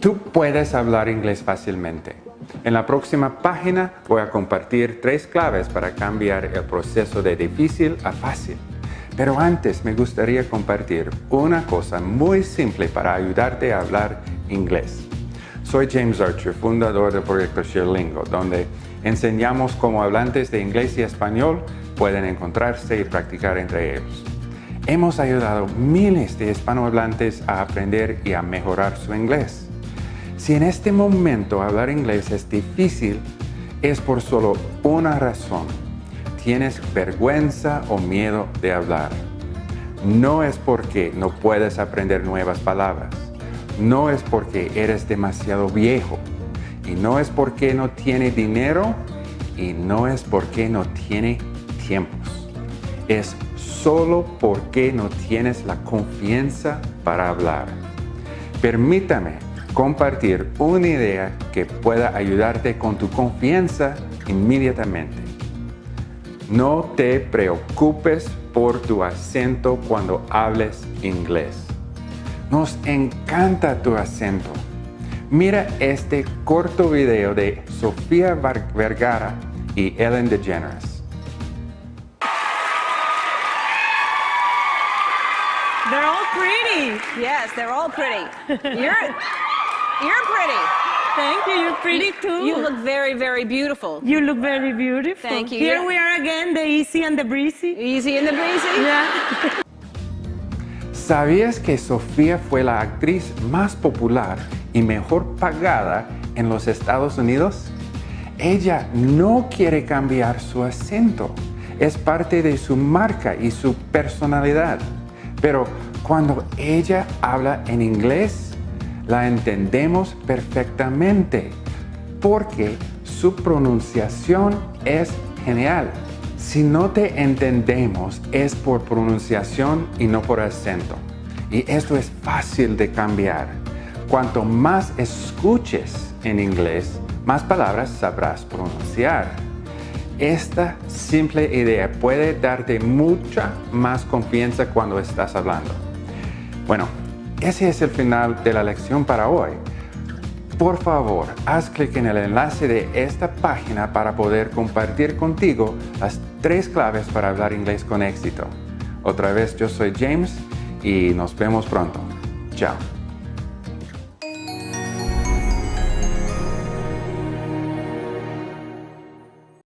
Tú puedes hablar inglés fácilmente. En la próxima página voy a compartir tres claves para cambiar el proceso de difícil a fácil. Pero antes me gustaría compartir una cosa muy simple para ayudarte a hablar inglés. Soy James Archer, fundador del proyecto ShareLingo, donde enseñamos cómo hablantes de inglés y español pueden encontrarse y practicar entre ellos. Hemos ayudado miles de hispanohablantes a aprender y a mejorar su inglés. Si en este momento hablar inglés es difícil, es por solo una razón. Tienes vergüenza o miedo de hablar. No es porque no puedes aprender nuevas palabras. No es porque eres demasiado viejo. Y no es porque no tiene dinero. Y no es porque no tiene tiempos. Es solo porque no tienes la confianza para hablar. Permítame compartir una idea que pueda ayudarte con tu confianza inmediatamente. No te preocupes por tu acento cuando hables inglés. Nos encanta tu acento. Mira este corto video de Sofía Vergara y Ellen DeGeneres. They're all pretty. Yes, they're all pretty. You're, you're pretty. Thank you. You're pretty too. You look very, very beautiful. You look very beautiful. Thank you. Here we are again, the easy and the breezy. Easy and the breezy. Yeah. ¿Sabías que Sofía fue la actriz más popular y mejor pagada en los Estados Unidos? Ella no quiere cambiar su acento. Es parte de su marca y su personalidad. Pero cuando ella habla en inglés, la entendemos perfectamente porque su pronunciación es genial. Si no te entendemos es por pronunciación y no por acento. Y esto es fácil de cambiar. Cuanto más escuches en inglés, más palabras sabrás pronunciar. Esta simple idea puede darte mucha más confianza cuando estás hablando. Bueno, ese es el final de la lección para hoy. Por favor, haz clic en el enlace de esta página para poder compartir contigo las tres claves para hablar inglés con éxito. Otra vez, yo soy James y nos vemos pronto. Chao.